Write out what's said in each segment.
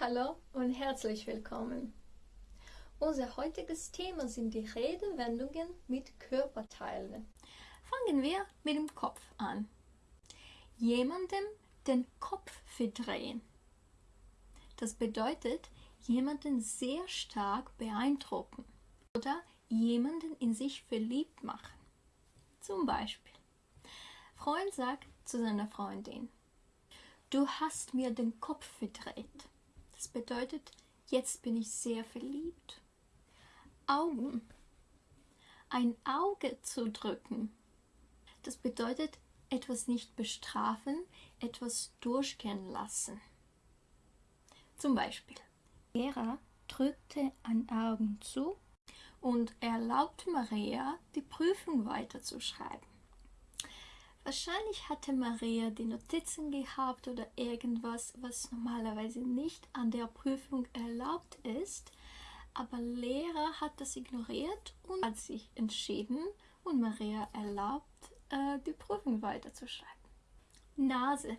Hallo und herzlich willkommen. Unser heutiges Thema sind die Redewendungen mit Körperteilen. Fangen wir mit dem Kopf an. Jemandem den Kopf verdrehen. Das bedeutet, jemanden sehr stark beeindrucken oder jemanden in sich verliebt machen. Zum Beispiel, Freund sagt zu seiner Freundin, du hast mir den Kopf verdreht. Das bedeutet, jetzt bin ich sehr verliebt. Augen. Ein Auge zu drücken. Das bedeutet, etwas nicht bestrafen, etwas durchgehen lassen. Zum Beispiel, Lehrer drückte ein Augen zu und erlaubt Maria, die Prüfung weiterzuschreiben. Wahrscheinlich hatte Maria die Notizen gehabt oder irgendwas, was normalerweise nicht an der Prüfung erlaubt ist, aber Lehrer hat das ignoriert und hat sich entschieden und Maria erlaubt, äh, die Prüfung weiterzuschreiben. Nase.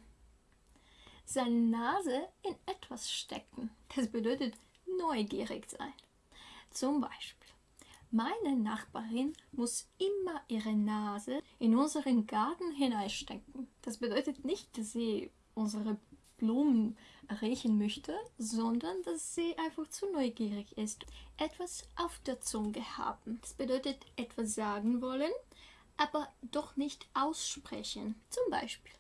Seine Nase in etwas stecken. Das bedeutet neugierig sein. Zum Beispiel. Meine Nachbarin muss immer ihre Nase in unseren Garten hineinstecken. Das bedeutet nicht, dass sie unsere Blumen riechen möchte, sondern dass sie einfach zu neugierig ist. Etwas auf der Zunge haben. Das bedeutet etwas sagen wollen, aber doch nicht aussprechen. Zum Beispiel,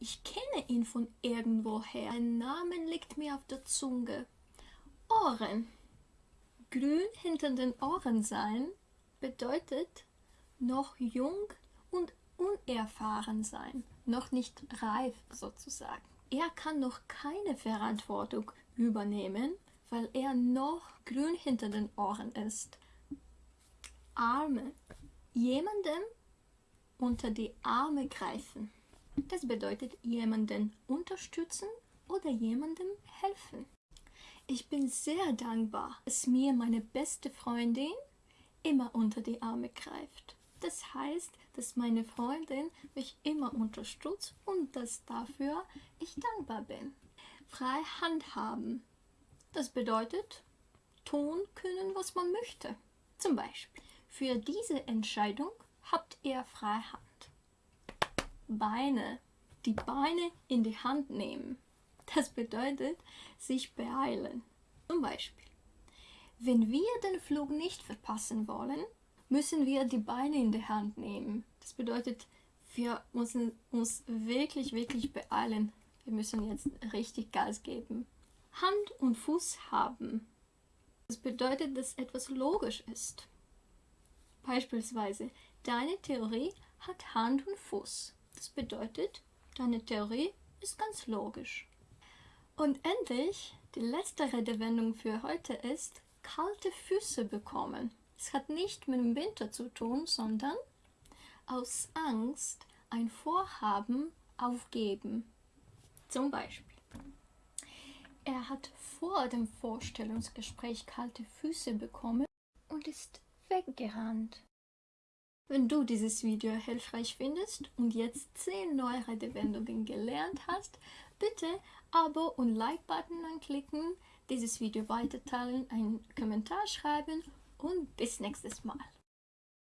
ich kenne ihn von irgendwoher. Ein Name liegt mir auf der Zunge. Ohren grün hinter den Ohren sein bedeutet noch jung und unerfahren sein, noch nicht reif sozusagen. Er kann noch keine Verantwortung übernehmen, weil er noch grün hinter den Ohren ist. Arme. Jemandem unter die Arme greifen. Das bedeutet jemanden unterstützen oder jemandem helfen. Ich bin sehr dankbar, dass mir meine beste Freundin immer unter die Arme greift. Das heißt, dass meine Freundin mich immer unterstützt und dass dafür ich dankbar bin. Frei handhaben. Das bedeutet, tun können, was man möchte. Zum Beispiel, für diese Entscheidung habt ihr Freihand. Beine. Die Beine in die Hand nehmen. Das bedeutet sich beeilen. Zum Beispiel, wenn wir den Flug nicht verpassen wollen, müssen wir die Beine in die Hand nehmen. Das bedeutet, wir müssen uns wirklich, wirklich beeilen. Wir müssen jetzt richtig Gas geben. Hand und Fuß haben. Das bedeutet, dass etwas logisch ist. Beispielsweise, deine Theorie hat Hand und Fuß. Das bedeutet, deine Theorie ist ganz logisch. Und endlich, die letzte Redewendung für heute ist kalte Füße bekommen. Es hat nicht mit dem Winter zu tun, sondern aus Angst ein Vorhaben aufgeben. Zum Beispiel. Er hat vor dem Vorstellungsgespräch kalte Füße bekommen und ist weggerannt. Wenn du dieses Video hilfreich findest und jetzt 10 neue Redewendungen gelernt hast, bitte Abo und Like-Button anklicken, dieses Video weiterteilen, einen Kommentar schreiben und bis nächstes Mal.